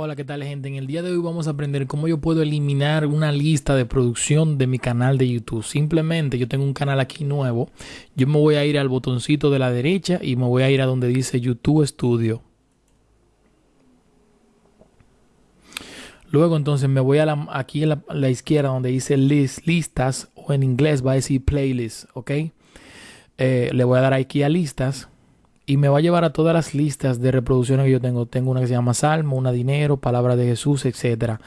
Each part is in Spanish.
Hola, ¿qué tal gente? En el día de hoy vamos a aprender cómo yo puedo eliminar una lista de producción de mi canal de YouTube. Simplemente yo tengo un canal aquí nuevo. Yo me voy a ir al botoncito de la derecha y me voy a ir a donde dice YouTube Studio. Luego entonces me voy a la, aquí a la, izquierda donde dice list, listas o en inglés va a decir playlist, ¿ok? Eh, le voy a dar aquí a listas y me va a llevar a todas las listas de reproducciones que yo tengo. Tengo una que se llama Salmo, una dinero, palabra de Jesús, etc.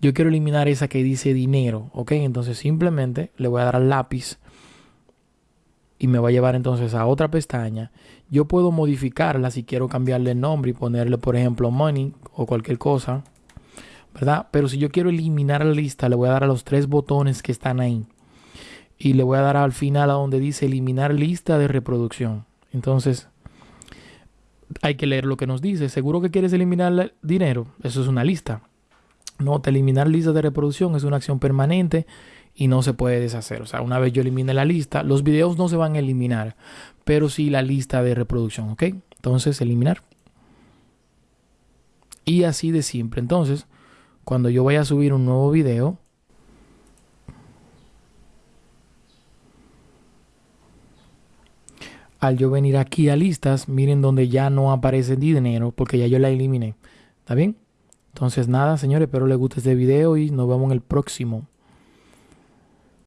Yo quiero eliminar esa que dice dinero, ¿ok? Entonces simplemente le voy a dar al lápiz y me va a llevar entonces a otra pestaña. Yo puedo modificarla si quiero cambiarle el nombre y ponerle, por ejemplo, money o cualquier cosa, ¿verdad? Pero si yo quiero eliminar la lista, le voy a dar a los tres botones que están ahí. Y le voy a dar al final a donde dice eliminar lista de reproducción. Entonces, hay que leer lo que nos dice. Seguro que quieres eliminar dinero. Eso es una lista. No, te eliminar lista de reproducción es una acción permanente y no se puede deshacer. O sea, una vez yo elimine la lista, los videos no se van a eliminar, pero sí la lista de reproducción, ¿ok? Entonces, eliminar. Y así de siempre. Entonces, cuando yo vaya a subir un nuevo video, al yo venir aquí a listas, miren donde ya no aparece dinero porque ya yo la eliminé. ¿Está bien? Entonces nada, señores, espero les guste este video y nos vemos en el próximo.